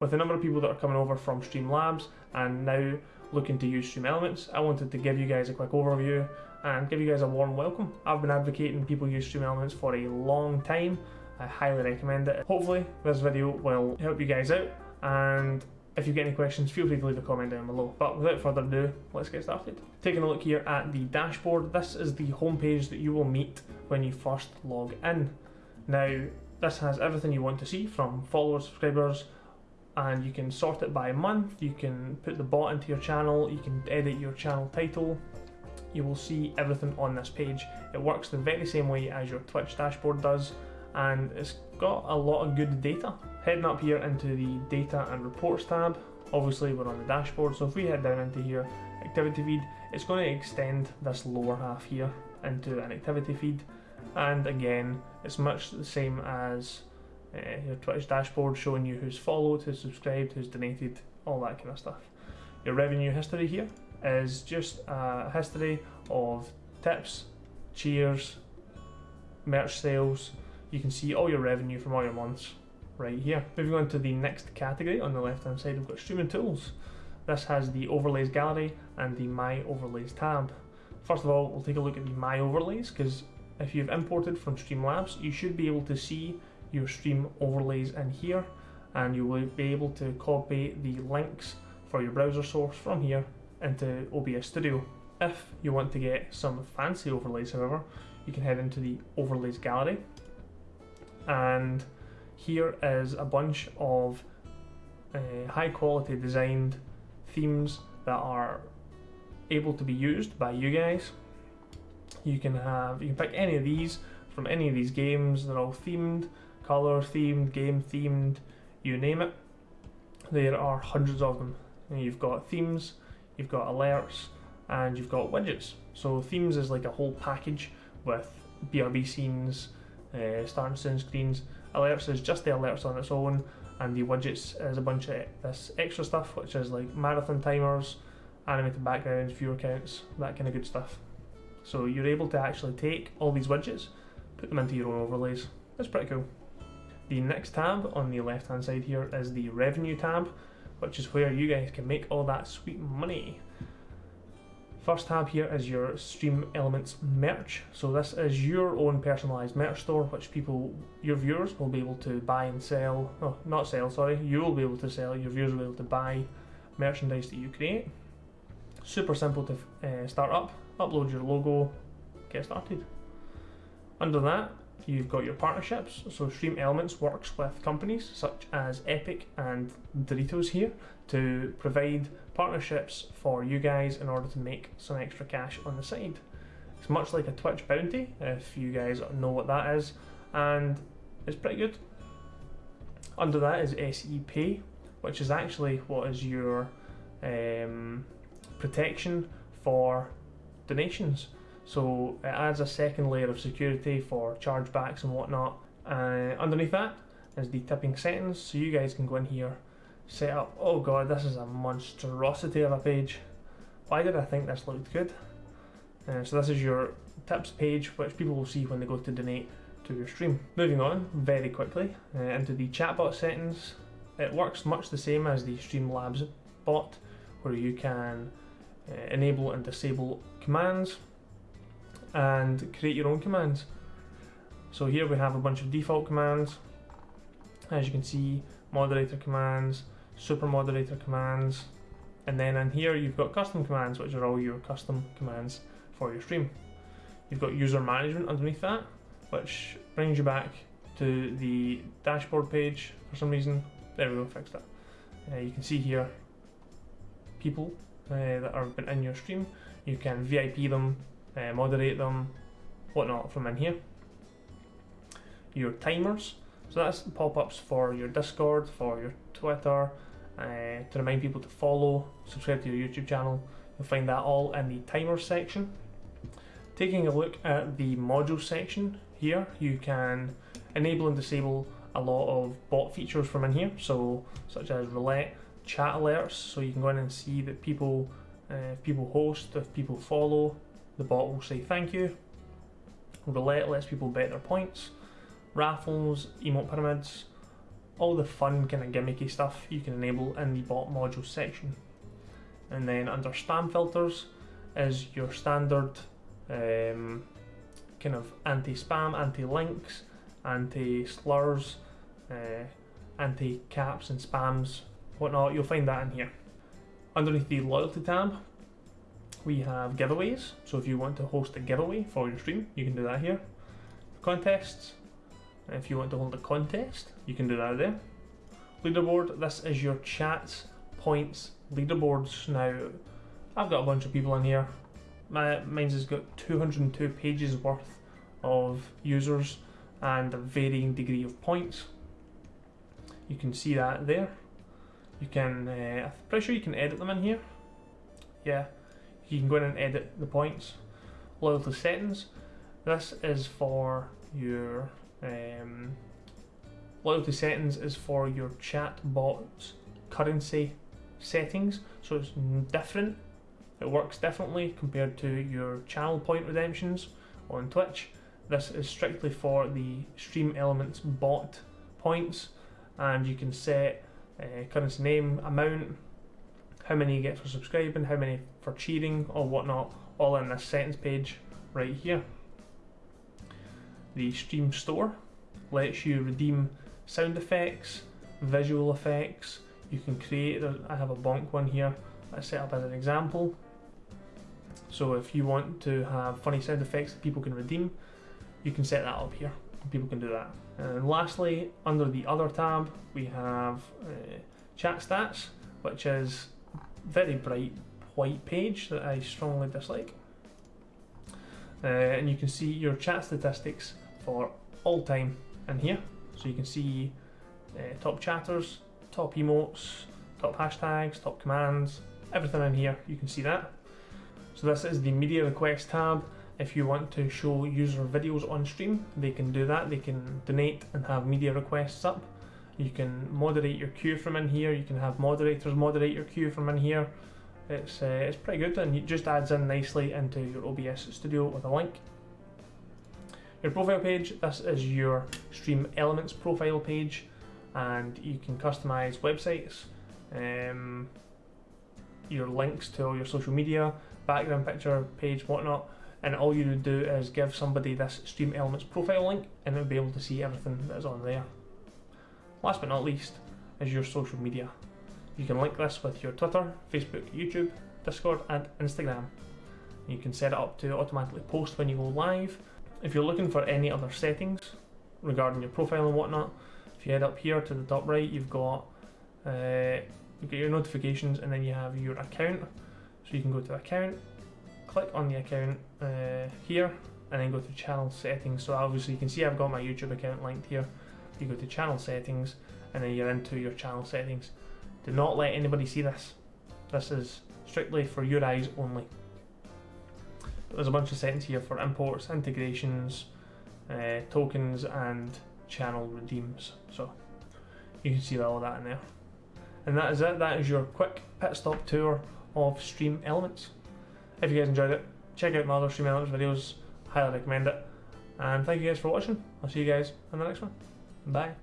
With the number of people that are coming over from Streamlabs and now looking to use Stream Elements, I wanted to give you guys a quick overview and give you guys a warm welcome. I've been advocating people use Stream Elements for a long time. I highly recommend it. Hopefully this video will help you guys out and if you get any questions, feel free to leave a comment down below. But without further ado, let's get started. Taking a look here at the dashboard, this is the homepage that you will meet when you first log in. Now, this has everything you want to see from followers, subscribers, and you can sort it by month, you can put the bot into your channel, you can edit your channel title, you will see everything on this page. It works the very same way as your Twitch dashboard does and it's got a lot of good data. Heading up here into the data and reports tab, obviously we're on the dashboard so if we head down into here, activity feed, it's going to extend this lower half here into an activity feed and again it's much the same as uh, your Twitch dashboard showing you who's followed, who's subscribed, who's donated, all that kind of stuff. Your revenue history here is just a history of tips, cheers, merch sales. You can see all your revenue from all your months right here. Moving on to the next category on the left hand side, we've got streaming tools. This has the overlays gallery and the my overlays tab. First of all, we'll take a look at the my overlays because if you've imported from Streamlabs, you should be able to see your stream overlays in here and you will be able to copy the links for your browser source from here into OBS Studio. If you want to get some fancy overlays however, you can head into the overlays gallery and here is a bunch of uh, high quality designed themes that are able to be used by you guys. You can have you can pick any of these from any of these games, they're all themed color themed, game themed, you name it. There are hundreds of them. You've got themes, you've got alerts, and you've got widgets. So themes is like a whole package with BRB scenes, uh, starting soon screens. Alerts is just the alerts on its own, and the widgets is a bunch of this extra stuff, which is like marathon timers, animated backgrounds, viewer counts, that kind of good stuff. So you're able to actually take all these widgets, put them into your own overlays. That's pretty cool. The next tab on the left hand side here is the revenue tab, which is where you guys can make all that sweet money. First tab here is your Stream Elements merch. So this is your own personalized merch store, which people, your viewers will be able to buy and sell, oh, not sell, sorry, you will be able to sell, your viewers will be able to buy merchandise that you create. Super simple to uh, start up, upload your logo, get started. Under that, You've got your partnerships, so Stream Elements works with companies such as Epic and Doritos here to provide partnerships for you guys in order to make some extra cash on the side. It's much like a Twitch bounty, if you guys know what that is, and it's pretty good. Under that is SEP, which is actually what is your um, protection for donations. So it adds a second layer of security for chargebacks and whatnot. Uh, underneath that is the tipping settings, so you guys can go in here, set up, oh god, this is a monstrosity of a page. Why did I think this looked good? Uh, so this is your tips page, which people will see when they go to donate to your stream. Moving on very quickly uh, into the chatbot settings. It works much the same as the Streamlabs bot, where you can uh, enable and disable commands and create your own commands. So here we have a bunch of default commands. As you can see, moderator commands, super moderator commands, and then in here you've got custom commands, which are all your custom commands for your stream. You've got user management underneath that, which brings you back to the dashboard page for some reason. There we go, fixed that. Uh, you can see here people uh, that have been in your stream. You can VIP them uh, moderate them, whatnot from in here. Your timers, so that's pop-ups for your Discord, for your Twitter, uh, to remind people to follow, subscribe to your YouTube channel. You'll find that all in the timers section. Taking a look at the module section here, you can enable and disable a lot of bot features from in here, so such as roulette, chat alerts, so you can go in and see that people, uh, if people host, if people follow, the bot will say thank you. Roulette lets people bet their points. Raffles, emote pyramids, all the fun kind of gimmicky stuff you can enable in the bot module section. And then under spam filters is your standard um, kind of anti-spam, anti-links, anti-slurs, uh, anti-caps and spams, whatnot. You'll find that in here. Underneath the loyalty tab, we have giveaways. So if you want to host a giveaway for your stream, you can do that here. Contests. If you want to hold a contest, you can do that there. Leaderboard. This is your chats, points, leaderboards. Now, I've got a bunch of people in here. My mine's has got 202 pages worth of users and a varying degree of points. You can see that there. You can, uh, I'm pretty sure you can edit them in here. Yeah, you can go in and edit the points. Loyalty settings. This is for your um, loyalty settings is for your chat bots currency settings, so it's different. It works differently compared to your channel point redemptions on Twitch. This is strictly for the Stream Elements bot points, and you can set uh, currency name, amount, how many you get for subscribing, how many for cheering or whatnot, all in this settings page right here. The Stream Store lets you redeem sound effects, visual effects. You can create, I have a bonk one here I set up as an example. So if you want to have funny sound effects that people can redeem, you can set that up here. People can do that. And lastly, under the other tab, we have uh, chat stats, which is very bright white page that I strongly dislike. Uh, and you can see your chat statistics for all time in here. So you can see uh, top chatters, top emotes, top hashtags, top commands, everything in here, you can see that. So this is the media request tab. If you want to show user videos on stream, they can do that. They can donate and have media requests up. You can moderate your queue from in here. You can have moderators moderate your queue from in here. It's, uh, it's pretty good and it just adds in nicely into your OBS studio with a link. Your profile page, this is your Stream Elements profile page and you can customize websites, um, your links to all your social media, background picture, page, whatnot, and all you would do is give somebody this Stream Elements profile link and they'll be able to see everything that is on there. Last but not least is your social media. You can link this with your Twitter, Facebook, YouTube, Discord, and Instagram. You can set it up to automatically post when you go live. If you're looking for any other settings regarding your profile and whatnot, if you head up here to the top right, you've got uh, you get your notifications, and then you have your account. So you can go to account, click on the account uh, here, and then go to channel settings. So obviously you can see I've got my YouTube account linked here. You go to channel settings, and then you're into your channel settings. Do not let anybody see this. This is strictly for your eyes only. There's a bunch of settings here for imports, integrations, uh, tokens, and channel redeems. So you can see all that in there. And that is it. That is your quick pit stop tour of Stream Elements. If you guys enjoyed it, check out my other Stream Elements videos. Highly recommend it. And thank you guys for watching. I'll see you guys in the next one. Bye.